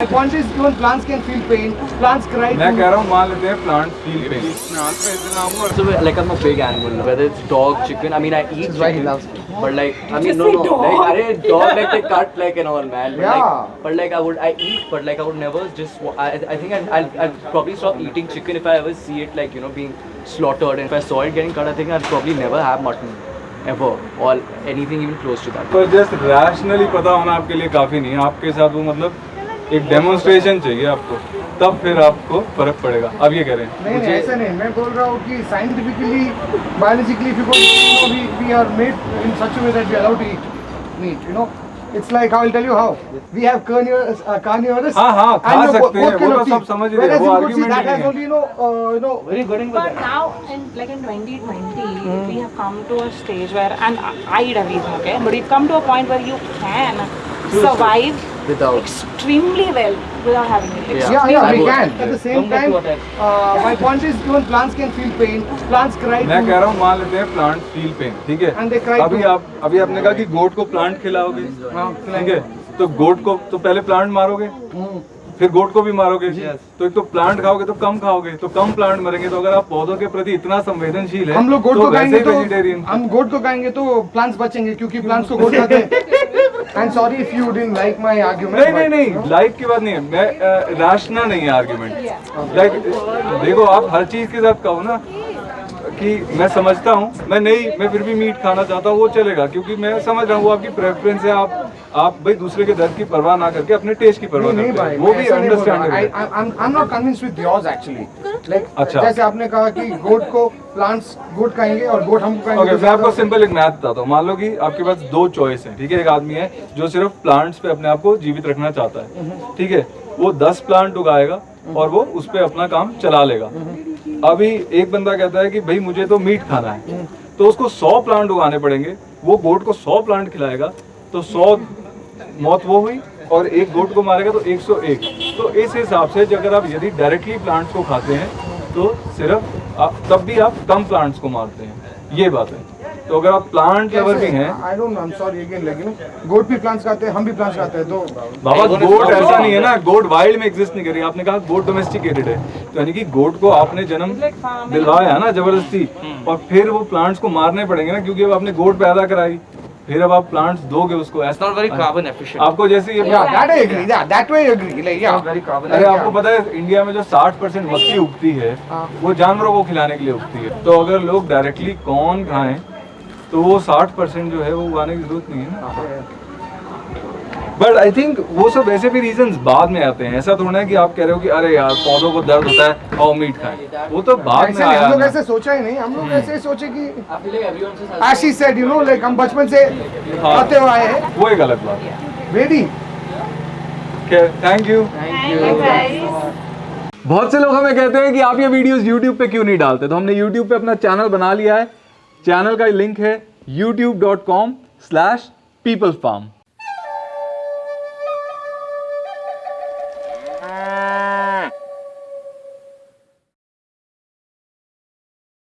My point is, even plants can feel pain. Plants cry. मैं too. कह रहा हूँ मान लेते हैं plant feel pain So like I'm a big animal, lover. whether it's dog, chicken. I mean, I eat why he chicken, loves but like I mean, no, no, like I dog like they cut like and all, man. But Yeah. like, but like I would, I eat, but like I would never just. wa- I, I think I'll, I'll, I'll probably stop eating chicken if I ever see it like you know being slaughtered. And if I saw it getting cut, I think I'll probably never have mutton ever or anything even close to that. पर just rationally पता होना आपके लिए काफ़ी नहीं है आपके साथ वो मतलब एक डेमोन्स्ट्रेशन चाहिए आपको तब फिर आपको फ़र्क पड़ेगा अब ये कह रहे हैं नहीं नहीं ऐसा नहीं मैं बोल रहा हूँ कि scientifically biologically because you we we are made in such way that we allowed to eat meat you know it's like I will tell you how we carnivorous uh, carnivorous हाँ, हाँ, खा सकते हैं, वो तो सब समझ रहे हैं, Whereas वो you could see argument that has only you know uh, you know very good in But now, in like in 2020, we have come to a stage where, and I I eat everything, okay, but we've come to a point where you can survive Without. extremely well without having it. Yeah. Yeah, yeah, we would. can. At the same time, uh, my point is, even plants can feel pain. Plants cry. मैं. कह रहा हूँ मान लेते हैं plant feel pain ठीक है And they cry अभी. आप अभी आपने कहा कि गोट को प्लांट खिलाओगे हाँ, ठीक है तो गोट को तो पहले प्लांट मारोगे फिर गोट को भी मारोगे तो एक तो प्लांट खाओगे तो कम खाओगे तो कम प्लांट मरेंगे तो अगर आप पौधों के प्रति इतना संवेदनशील है हम लोग गोट तो को खाएँगे वैसे तो हम गोट को खाएँगे तो प्लांट्स बचेंगे क्योंकि प्लांट्स को गोट खाते हैं and sorry if you didn't like my argument नहीं नहीं नहीं लाइक की बात नहीं है। मैं रैशनल नहीं है आर्गुमेंट लाइक देखो आप हर चीज़ के साथ कहो ना कि मैं समझता हूँ मैं नहीं मैं फिर भी मीट खाना चाहता हूँ वो चलेगा क्योंकि मैं समझ रहा हूँ वो आपकी प्रेफरेंस है आप आप भाई दूसरे के दर्द की परवाह ना करके अपने टेस्ट की परवाह नहीं भाई वो भी understand I I am not convinced with yours actually like अच्छा। जैसे आपने कहा कि गोट को प्लांट्स गोट खाएँगे और गोट हमको खाएँगे ओके तो मैं आपको सिंपल एक मैथ बताता हूँ। मान लो कि आपके पास दो चॉइस है ठीक है? एक आदमी है जो सिर्फ़ प्लांट्स पे अपने आप को जीवित रखना चाहता है ठीक है? वो दस प्लांट उगाएगा और वो उस पर अपना काम चला लेगा। अभी एक बंदा कहता है कि भाई मुझे तो मीट खाना है तो उसको सौ प्लांट उगाने पड़ेंगे वो गोट को सौ प्लांट खिलाएगा तो सौ मौत वो हुई और एक गोट को मारेगा तो 101 तो इस हिसाब से अगर आप यदि डायरेक्टली प्लांट्स को खाते हैं तो सिर्फ़ आप, तब भी आप कम प्लांट्स को मारते हैं। ये बात है। तो अगर आप प्लांट लवर भी हैं I don't know I am sorry again like goat भी प्लांट्स खाते हैं हम भी प्लांट्स खाते हैं तो बाबा गोट ऐसा नहीं है ना गोट वाइल्ड में एग्जिस्ट नहीं कर रही। आपने कहा गोट डोमेस्टिकेटेड है। तो यानी कि गोट को आपने जन्म दिलवाया ना ज़बरदस्ती और फिर वो प्लांट्स को मारने पड़ेंगे ना क्योंकि अब आपने गोट पैदा कराई। फिर अब आप प्लांट्स दोगे उसको ऐसा नॉट वेरी कार्बन एफिशिएंट आपको जैसे ये या दैट आई एग्री या दैट वे एग्री लाइक या वेरी कार्बन अरे आपको पता है इंडिया में जो 60% मक्की उगती है वो जानवरों को खिलाने के लिए उगती है। तो अगर लोग डायरेक्टली कॉर्न खाएँ तो वो 60% जो है वो उगाने की ज़रूरत नहीं है ना। बट आई थिंक वो सब ऐसे भी रीजंस बाद में आते हैं। ऐसा थोड़ा है कि आप कह रहे हो कि अरे यार पौधों को दर्द होता है और मीट खाएँ। वो तो बाद में आया हम लोग ऐसे सोचा ही नहीं। हम लोग ऐसे सोचे कि she said you know like हम बचपन से हाँ। आते हुए आए हैं। वो एक अलग बात है। थैंक यू बहुत से लोग हमें कहते हैं कि आप ये वीडियोस YouTube पे क्यों नहीं डालते? तो हमने YouTube पे अपना चैनल बना लिया है। चैनल का लिंक है youtube.com/peoplefarm Ah.